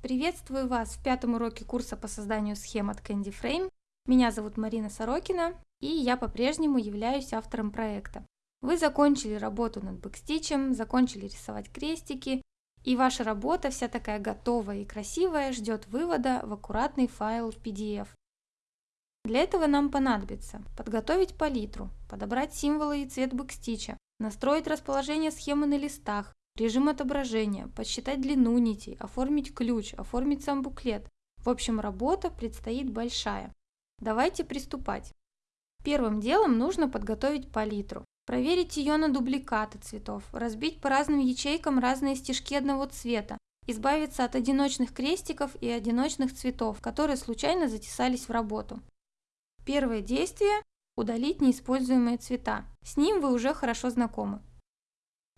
Приветствую вас в пятом уроке курса по созданию схем от Candy Frame. Меня зовут Марина Сорокина, и я по-прежнему являюсь автором проекта. Вы закончили работу над бэкстичем, закончили рисовать крестики, и ваша работа вся такая готовая и красивая ждет вывода в аккуратный файл в PDF. Для этого нам понадобится подготовить палитру, подобрать символы и цвет бэкстича, настроить расположение схемы на листах, режим отображения, подсчитать длину нитей, оформить ключ, оформить сам буклет. В общем, работа предстоит большая. Давайте приступать. Первым делом нужно подготовить палитру. Проверить ее на дубликаты цветов, разбить по разным ячейкам разные стежки одного цвета, избавиться от одиночных крестиков и одиночных цветов, которые случайно затесались в работу. Первое действие – удалить неиспользуемые цвета. С ним вы уже хорошо знакомы.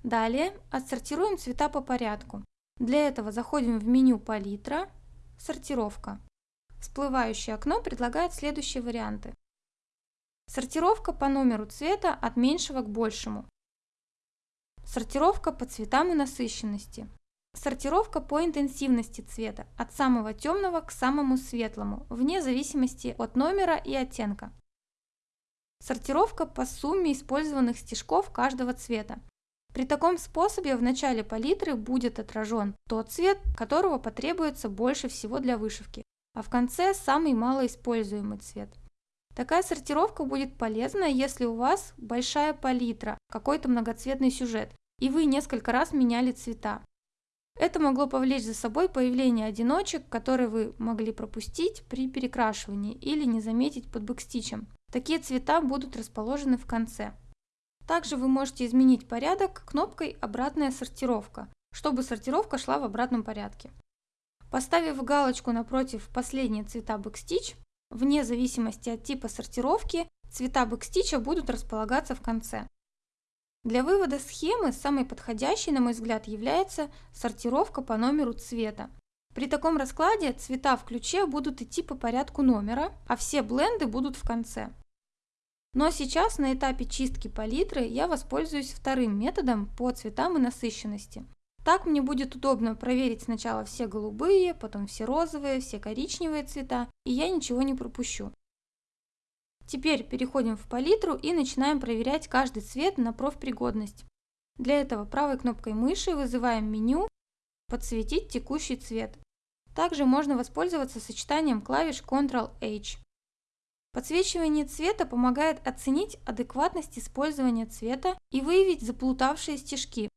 Далее отсортируем цвета по порядку. Для этого заходим в меню «Палитра», «Сортировка». Всплывающее окно предлагает следующие варианты. Сортировка по номеру цвета от меньшего к большему. Сортировка по цветам и насыщенности. Сортировка по интенсивности цвета от самого темного к самому светлому, вне зависимости от номера и оттенка. Сортировка по сумме использованных стежков каждого цвета. При таком способе в начале палитры будет отражен тот цвет, которого потребуется больше всего для вышивки, а в конце самый малоиспользуемый цвет. Такая сортировка будет полезна, если у вас большая палитра, какой-то многоцветный сюжет, и вы несколько раз меняли цвета. Это могло повлечь за собой появление одиночек, которые вы могли пропустить при перекрашивании или не заметить под бэкстичем. Такие цвета будут расположены в конце. Также вы можете изменить порядок кнопкой «Обратная сортировка», чтобы сортировка шла в обратном порядке. Поставив галочку напротив «Последние цвета backstitch», вне зависимости от типа сортировки, цвета backstitch а будут располагаться в конце. Для вывода схемы самой подходящей, на мой взгляд, является сортировка по номеру цвета. При таком раскладе цвета в ключе будут идти по порядку номера, а все blend ы будут в конце. Но сейчас на этапе чистки палитры я воспользуюсь вторым методом по цветам и насыщенности. Так мне будет удобно проверить сначала все голубые, потом все розовые, все коричневые цвета, и я ничего не пропущу. Теперь переходим в палитру и начинаем проверять каждый цвет на профпригодность. Для этого правой кнопкой мыши вызываем меню «Подсветить текущий цвет». Также можно воспользоваться сочетанием клавиш Ctrl-H. Подсвечивание цвета помогает оценить адекватность использования цвета и выявить заплутавшие стежки.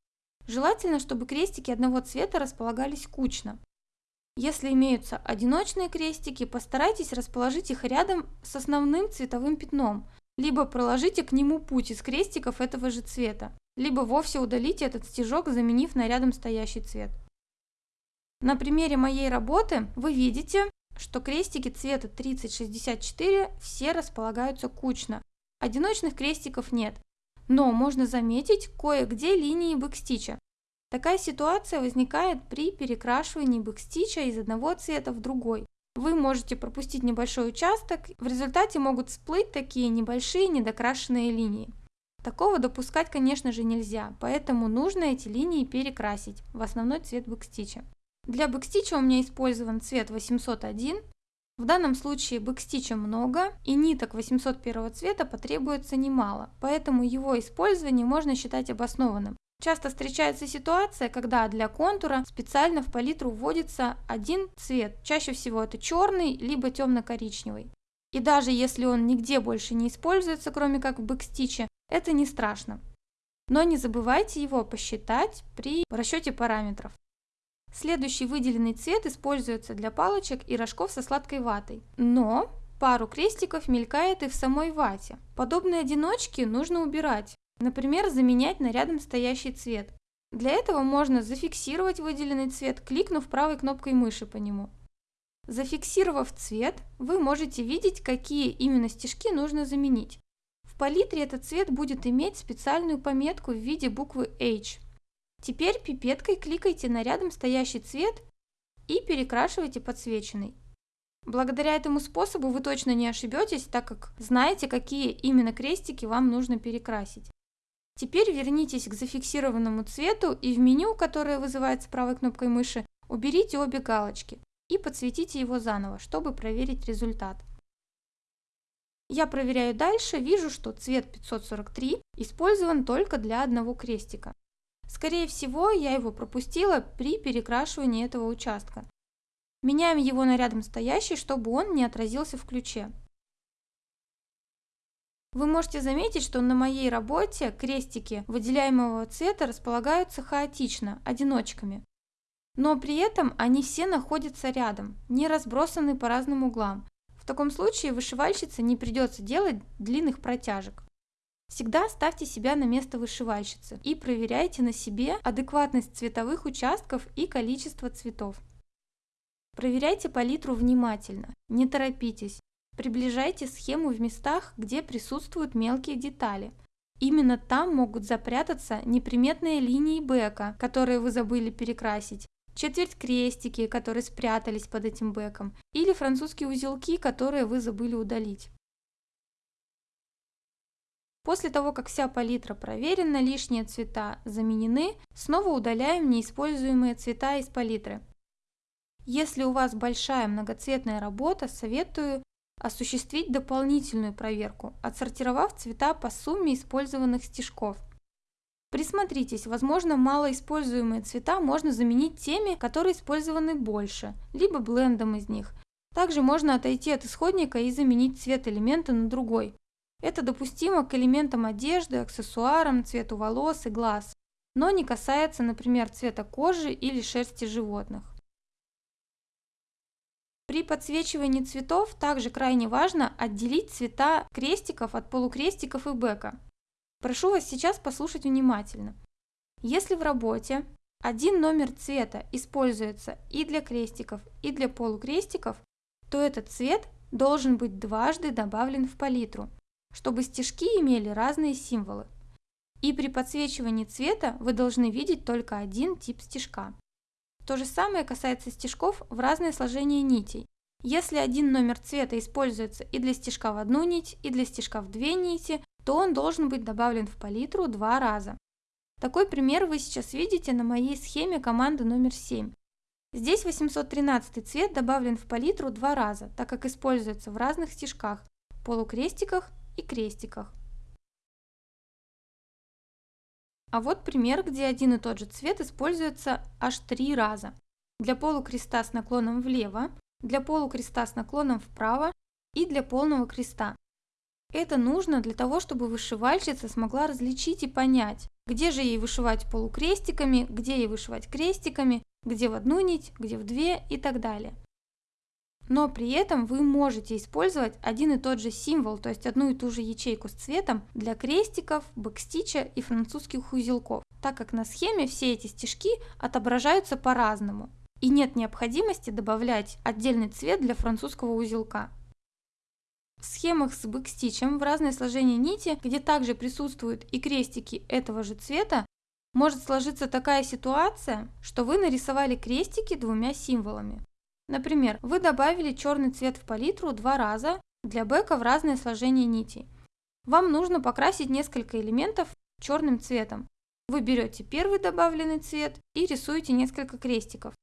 Желательно, чтобы крестики одного цвета располагались кучно. Если имеются одиночные крестики, постарайтесь расположить их рядом с основным цветовым пятном, либо проложите к нему путь из крестиков этого же цвета, либо вовсе удалите этот стежок, заменив на рядом стоящий цвет. На примере моей работы вы видите, что крестики цвета 3064 все располагаются кучно. Одиночных крестиков нет, но можно заметить кое-где линии бэкстича. Такая ситуация возникает при перекрашивании бэкстича из одного цвета в другой. Вы можете пропустить небольшой участок, в результате могут всплыть такие небольшие недокрашенные линии. Такого допускать, конечно же, нельзя, поэтому нужно эти линии перекрасить в основной цвет бэкстича. Для бэкстича у меня использован цвет 801. В данном случае бэкстича много и ниток 801 цвета потребуется немало, поэтому его использование можно считать обоснованным. Часто встречается ситуация, когда для контура специально в палитру вводится один цвет, чаще всего это черный либо темно-коричневый. И даже если он нигде больше не используется, кроме как в бэкстиче, это не страшно. Но не забывайте его посчитать при расчете параметров. Следующий выделенный цвет используется для палочек и рожков со сладкой ватой. Но пару крестиков мелькает и в самой вате. Подобные одиночки нужно убирать, например, заменять на рядом стоящий цвет. Для этого можно зафиксировать выделенный цвет, кликнув правой кнопкой мыши по нему. Зафиксировав цвет, вы можете видеть, какие именно стежки нужно заменить. В палитре этот цвет будет иметь специальную пометку в виде буквы H. Теперь пипеткой кликайте на рядом стоящий цвет и перекрашивайте подсвеченный. Благодаря этому способу вы точно не ошибетесь, так как знаете, какие именно крестики вам нужно перекрасить. Теперь вернитесь к зафиксированному цвету и в меню, которое вызывается правой кнопкой мыши, уберите обе галочки и подсветите его заново, чтобы проверить результат. Я проверяю дальше, вижу, что цвет 543 использован только для одного крестика. Скорее всего, я его пропустила при перекрашивании этого участка. Меняем его на рядом стоящий, чтобы он не отразился в ключе. Вы можете заметить, что на моей работе крестики выделяемого цвета располагаются хаотично, одиночками. Но при этом они все находятся рядом, не разбросаны по разным углам. В таком случае вышивальщице не придется делать длинных протяжек. Всегда ставьте себя на место вышивальщицы и проверяйте на себе адекватность цветовых участков и количество цветов. Проверяйте палитру внимательно, не торопитесь, Приближайте схему в местах, где присутствуют мелкие детали. Именно там могут запрятаться неприметные линии бэка, которые вы забыли перекрасить, четверть крестики, которые спрятались под этим бэком, или французские узелки, которые вы забыли удалить. После того, как вся палитра проверена, лишние цвета заменены, снова удаляем неиспользуемые цвета из палитры. Если у вас большая многоцветная работа, советую осуществить дополнительную проверку, отсортировав цвета по сумме использованных стежков. Присмотритесь, возможно, малоиспользуемые цвета можно заменить теми, которые использованы больше, либо блендом из них. Также можно отойти от исходника и заменить цвет элемента на другой. Это допустимо к элементам одежды, аксессуарам, цвету волос и глаз, но не касается, например, цвета кожи или шерсти животных. При подсвечивании цветов также крайне важно отделить цвета крестиков от полукрестиков и бэка. Прошу вас сейчас послушать внимательно. Если в работе один номер цвета используется и для крестиков, и для полукрестиков, то этот цвет должен быть дважды добавлен в палитру, чтобы стежки имели разные символы. И при подсвечивании цвета вы должны видеть только один тип стежка. То же самое касается стежков в разное сложение нитей. Если один номер цвета используется и для стежка в одну нить, и для стежка в две нити, то он должен быть добавлен в палитру два раза. Такой пример вы сейчас видите на моей схеме команды номер 7. Здесь 813 цвет добавлен в палитру два раза, так как используется в разных стежках, полукрестиках и крестиках. А вот пример, где один и тот же цвет используется аж три раза. Для полукреста с наклоном влево, для полукреста с наклоном вправо и для полного креста. Это нужно для того, чтобы вышивальщица смогла различить и понять, где же ей вышивать полукрестиками, где ей вышивать крестиками, где в одну нить, где в две и так далее. Но при этом вы можете использовать один и тот же символ, то есть одну и ту же ячейку с цветом для крестиков, бэкстича и французских узелков, так как на схеме все эти стежки отображаются по-разному, и нет необходимости добавлять отдельный цвет для французского узелка. В схемах с бэкстичем в разное сложение нити, где также присутствуют и крестики этого же цвета, может сложиться такая ситуация, что вы нарисовали крестики двумя символами. Например, вы добавили черный цвет в палитру два раза для бэка в разное сложение нитей. Вам нужно покрасить несколько элементов черным цветом. Вы берете первый добавленный цвет и рисуете несколько крестиков.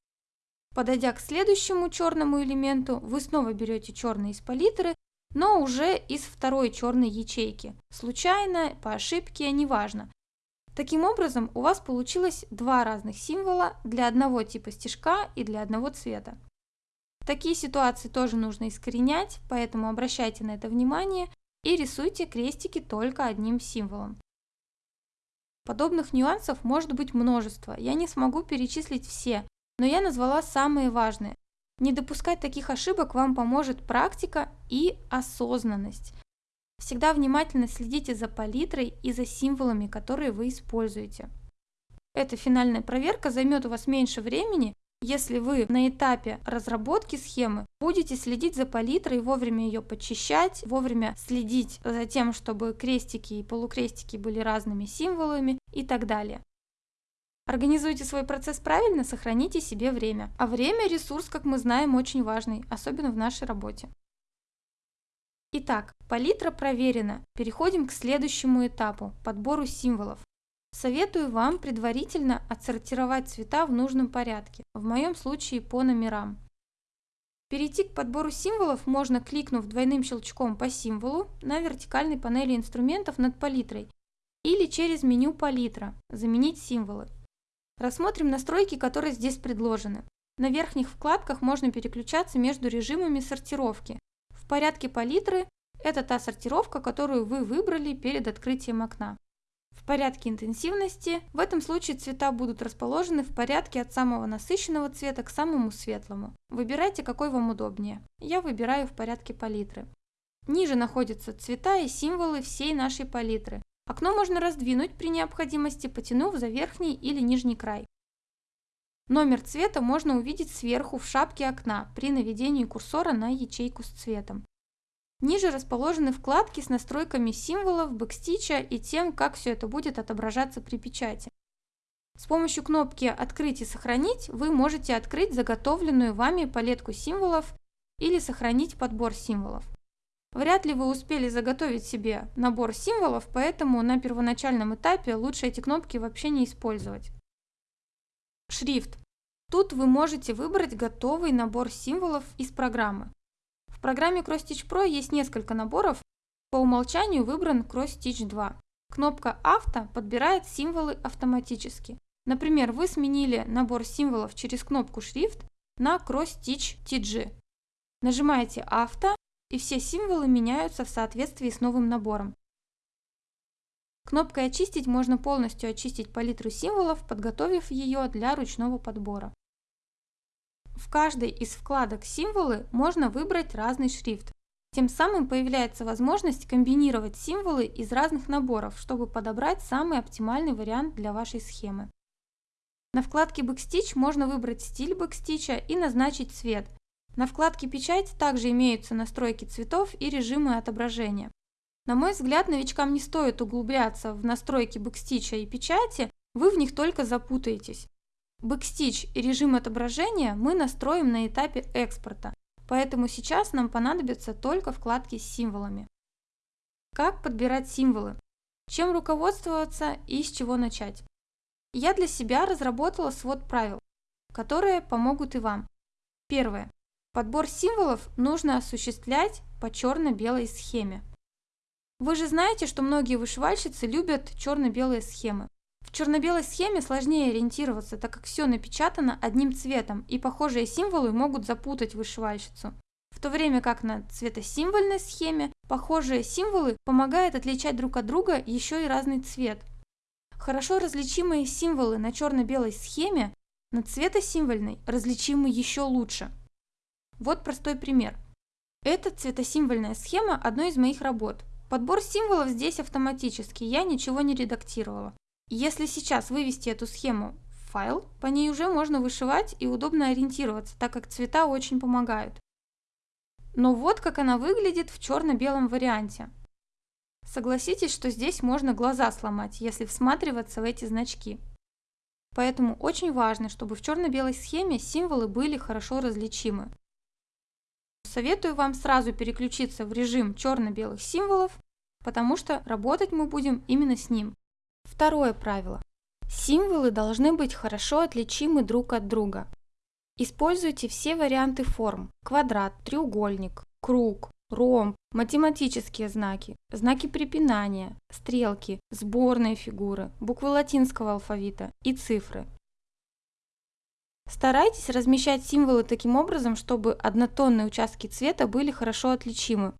Подойдя к следующему черному элементу, вы снова берете черный из палитры, но уже из второй черной ячейки. Случайно, по ошибке, неважно. Таким образом, у вас получилось два разных символа для одного типа стежка и для одного цвета. Такие ситуации тоже нужно искоренять, поэтому обращайте на это внимание и рисуйте крестики только одним символом. Подобных нюансов может быть множество, я не смогу перечислить все, но я назвала самые важные. Не допускать таких ошибок вам поможет практика и осознанность. Всегда внимательно следите за палитрой и за символами, которые вы используете. Эта финальная проверка займет у вас меньше времени, если вы на этапе разработки схемы будете следить за палитрой, вовремя ее подчищать, вовремя следить за тем, чтобы крестики и полукрестики были разными символами и так далее. Организуйте свой процесс правильно, сохраните себе время. А время – ресурс, как мы знаем, очень важный, особенно в нашей работе. Итак, палитра проверена. Переходим к следующему этапу – подбору символов. Советую вам предварительно отсортировать цвета в нужном порядке, в моем случае по номерам. Перейти к подбору символов можно, кликнув двойным щелчком по символу на вертикальной панели инструментов над палитрой или через меню «Палитра» «Заменить символы». Рассмотрим настройки, которые здесь предложены. На верхних вкладках можно переключаться между режимами сортировки. В порядке палитры – это та сортировка, которую вы выбрали перед открытием окна. В порядке интенсивности в этом случае цвета будут расположены в порядке от самого насыщенного цвета к самому светлому. Выбирайте, какой вам удобнее. Я выбираю в порядке палитры. Ниже находятся цвета и символы всей нашей палитры. Окно можно раздвинуть при необходимости, потянув за верхний или нижний край. Номер цвета можно увидеть сверху в шапке окна при наведении курсора на ячейку с цветом. Ниже расположены вкладки с настройками символов, бэкстича и тем, как все это будет отображаться при печати. С помощью кнопки «Открыть и сохранить» вы можете открыть заготовленную вами палетку символов или сохранить подбор символов. Вряд ли вы успели заготовить себе набор символов, поэтому на первоначальном этапе лучше эти кнопки вообще не использовать. Шрифт. Тут вы можете выбрать готовый набор символов из программы. В программе CrossStitch Pro есть несколько наборов, по умолчанию выбран CrossStitch 2. Кнопка «Авто» подбирает символы автоматически. Например, вы сменили набор символов через кнопку «Шрифт» на CrossStitch TG. Нажимаете «Авто» и все символы меняются в соответствии с новым набором. Кнопкой «Очистить» можно полностью очистить палитру символов, подготовив ее для ручного подбора. В каждой из вкладок «Символы» можно выбрать разный шрифт. Тем самым появляется возможность комбинировать символы из разных наборов, чтобы подобрать самый оптимальный вариант для вашей схемы. На вкладке Backstitch можно выбрать стиль бэкстича и назначить цвет. На вкладке Печать также имеются настройки цветов и режимы отображения. На мой взгляд, новичкам не стоит углубляться в настройки бэкстича и печати, вы в них только запутаетесь. Бэкстич и режим отображения мы настроим на этапе экспорта, поэтому сейчас нам понадобятся только вкладки с символами. Как подбирать символы? Чем руководствоваться и с чего начать? Я для себя разработала свод правил, которые помогут и вам. Первое. Подбор символов нужно осуществлять по черно-белой схеме. Вы же знаете, что многие вышивальщицы любят черно-белые схемы. В черно-белой схеме сложнее ориентироваться, так как все напечатано одним цветом, и похожие символы могут запутать вышивальщицу. В то время как на цветосимвольной схеме похожие символы помогают отличать друг от друга еще и разный цвет. Хорошо различимые символы на черно-белой схеме на цветосимвольной различимы еще лучше. Вот простой пример. Это цветосимвольная схема одной из моих работ. Подбор символов здесь автоматический, я ничего не редактировала. Если сейчас вывести эту схему в файл, по ней уже можно вышивать и удобно ориентироваться, так как цвета очень помогают. Но вот как она выглядит в черно-белом варианте. Согласитесь, что здесь можно глаза сломать, если всматриваться в эти значки. Поэтому очень важно, чтобы в черно-белой схеме символы были хорошо различимы. Советую вам сразу переключиться в режим черно-белых символов, потому что работать мы будем именно с ним. Второе правило. Символы должны быть хорошо отличимы друг от друга. Используйте все варианты форм – квадрат, треугольник, круг, ромб, математические знаки, знаки препинания, стрелки, сборные фигуры, буквы латинского алфавита и цифры. Старайтесь размещать символы таким образом, чтобы однотонные участки цвета были хорошо отличимы,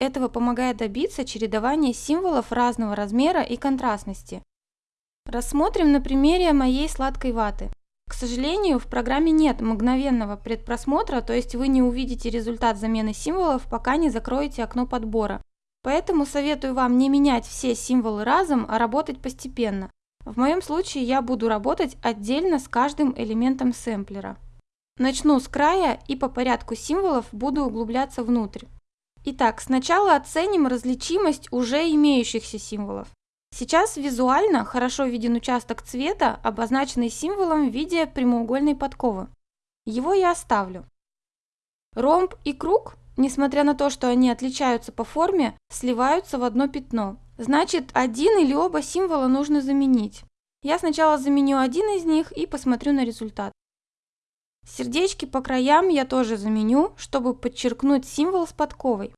этого помогает добиться чередования символов разного размера и контрастности. Рассмотрим на примере моей сладкой ваты. К сожалению, в программе нет мгновенного предпросмотра, то есть вы не увидите результат замены символов, пока не закроете окно подбора. Поэтому советую вам не менять все символы разом, а работать постепенно. В моем случае я буду работать отдельно с каждым элементом сэмплера. Начну с края и по порядку символов буду углубляться внутрь. Итак, сначала оценим различимость уже имеющихся символов. Сейчас визуально хорошо виден участок цвета, обозначенный символом в виде прямоугольной подковы. Его я оставлю. Ромб и круг, несмотря на то, что они отличаются по форме, сливаются в одно пятно. Значит, один или оба символа нужно заменить. Я сначала заменю один из них и посмотрю на результат. Сердечки по краям я тоже заменю, чтобы подчеркнуть символ с подковой.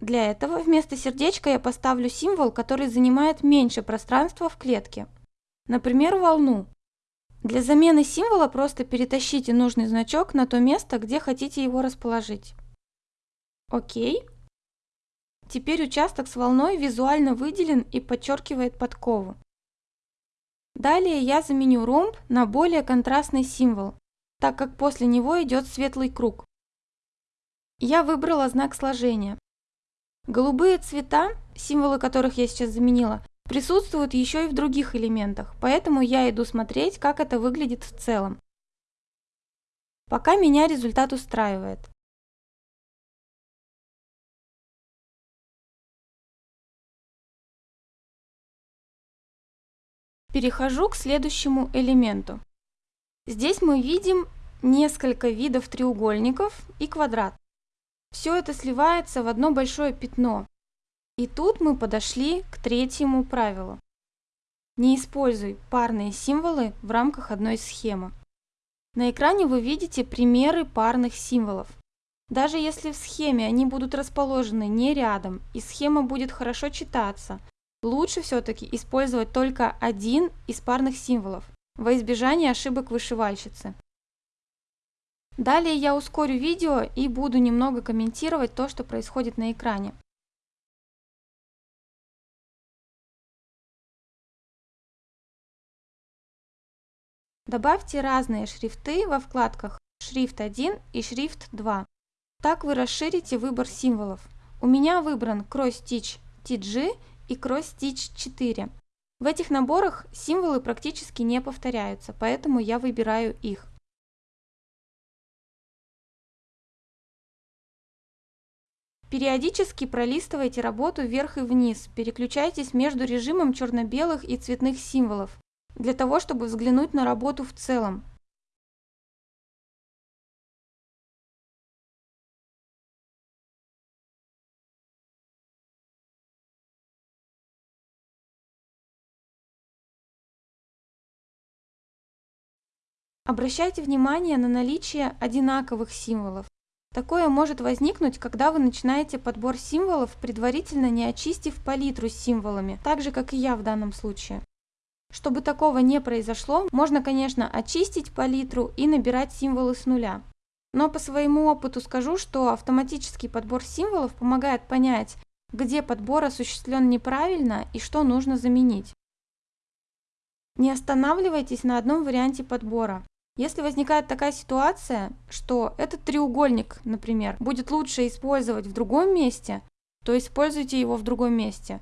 Для этого вместо сердечка я поставлю символ, который занимает меньше пространства в клетке. Например, волну. Для замены символа просто перетащите нужный значок на то место, где хотите его расположить. Окей. Теперь участок с волной визуально выделен и подчеркивает подкову. Далее я заменю ромб на более контрастный символ, так как после него идет светлый круг. Я выбрала знак сложения. Голубые цвета, символы которых я сейчас заменила, присутствуют еще и в других элементах, поэтому я иду смотреть, как это выглядит в целом. Пока меня результат устраивает. Перехожу к следующему элементу. Здесь мы видим несколько видов треугольников и квадрат. Все это сливается в одно большое пятно. И тут мы подошли к третьему правилу. Не используй парные символы в рамках одной схемы. На экране вы видите примеры парных символов. Даже если в схеме они будут расположены не рядом и схема будет хорошо читаться, лучше все-таки использовать только один из парных символов во избежание ошибок вышивальщицы. Далее я ускорю видео и буду немного комментировать то, что происходит на экране. Добавьте разные шрифты во вкладках «Шрифт 1» и «Шрифт 2». Так вы расширите выбор символов. У меня выбран Cross Stitch TG и Cross Stitch 4. В этих наборах символы практически не повторяются, поэтому я выбираю их. Периодически пролистывайте работу вверх и вниз, переключайтесь между режимом черно-белых и цветных символов, для того, чтобы взглянуть на работу в целом. Обращайте внимание на наличие одинаковых символов. Такое может возникнуть, когда вы начинаете подбор символов, предварительно не очистив палитру с символами, так же, как и я в данном случае. Чтобы такого не произошло, можно, конечно, очистить палитру и набирать символы с нуля. Но по своему опыту скажу, что автоматический подбор символов помогает понять, где подбор осуществлен неправильно и что нужно заменить. Не останавливайтесь на одном варианте подбора. Если возникает такая ситуация, что этот треугольник, например, будет лучше использовать в другом месте, то используйте его в другом месте.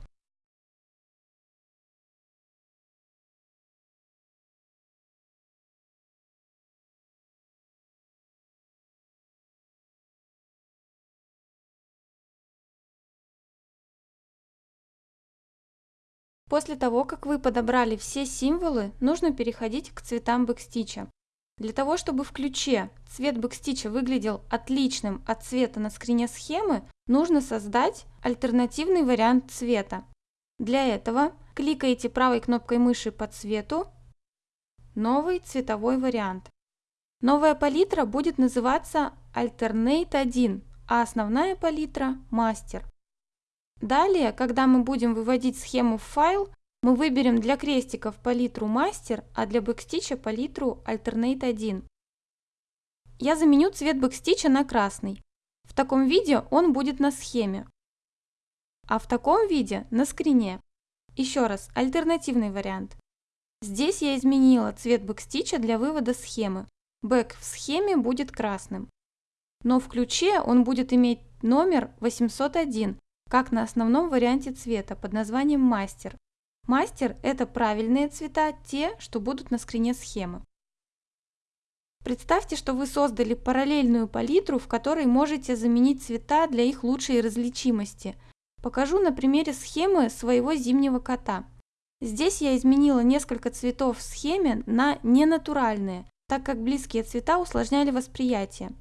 После того, как вы подобрали все символы, нужно переходить к цветам бэкстича. Для того, чтобы в ключе цвет бэкстича выглядел отличным от цвета на скрине схемы, нужно создать альтернативный вариант цвета. Для этого кликаете правой кнопкой мыши по цвету «Новый цветовой вариант». Новая палитра будет называться Alternate 1, а основная палитра – Master. Далее, когда мы будем выводить схему в файл, мы выберем для крестиков палитру Master, а для backstitch а палитру Alternate 1. Я заменю цвет backstitch а на красный. В таком виде он будет на схеме, а в таком виде на скрине. Еще раз, альтернативный вариант. Здесь я изменила цвет backstitch а для вывода схемы. Back в схеме будет красным. Но в ключе он будет иметь номер 801, как на основном варианте цвета под названием мастер. Мастер – это правильные цвета, те, что будут на скрине схемы. Представьте, что вы создали параллельную палитру, в которой можете заменить цвета для их лучшей различимости. Покажу на примере схемы своего зимнего кота. Здесь я изменила несколько цветов в схеме на ненатуральные, так как близкие цвета усложняли восприятие.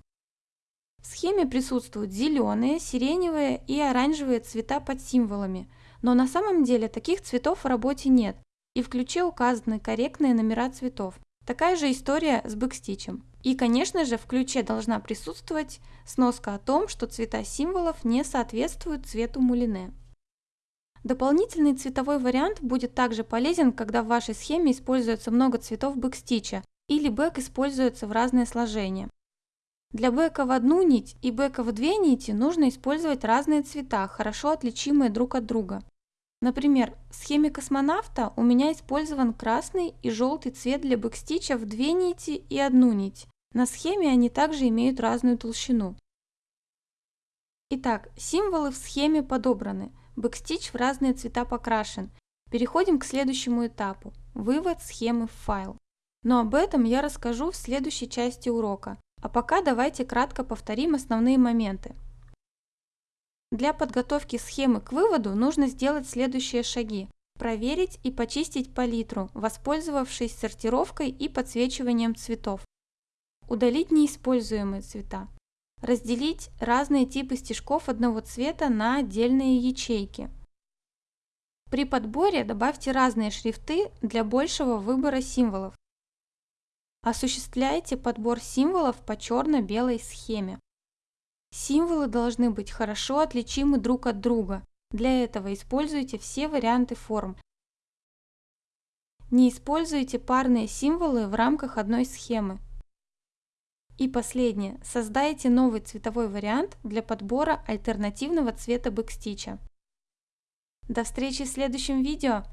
В схеме присутствуют зеленые, сиреневые и оранжевые цвета под символами – Но на самом деле таких цветов в работе нет, и в ключе указаны корректные номера цветов. Такая же история с бэкстичем. И, конечно же, в ключе должна присутствовать сноска о том, что цвета символов не соответствуют цвету мулине. Дополнительный цветовой вариант будет также полезен, когда в вашей схеме используется много цветов бэкстича или бэк используется в разные сложения. Для back а в одну нить и back а в две нити нужно использовать разные цвета, хорошо отличимые друг от друга. Например, в схеме космонавта у меня использован красный и желтый цвет для backstitch а в две нити и одну нить. На схеме они также имеют разную толщину. Итак, символы в схеме подобраны. Backstitch в разные цвета покрашен. Переходим к следующему этапу – вывод схемы в файл. Но об этом я расскажу в следующей части урока. А пока давайте кратко повторим основные моменты. Для подготовки схемы к выводу нужно сделать следующие шаги. Проверить и почистить палитру, воспользовавшись сортировкой и подсвечиванием цветов. Удалить неиспользуемые цвета. Разделить разные типы стежков одного цвета на отдельные ячейки. При подборе добавьте разные шрифты для большего выбора символов. Осуществляйте подбор символов по черно-белой схеме. Символы должны быть хорошо отличимы друг от друга. Для этого используйте все варианты форм. Не используйте парные символы в рамках одной схемы. И последнее. Создайте новый цветовой вариант для подбора альтернативного цвета бэкстича. До встречи в следующем видео!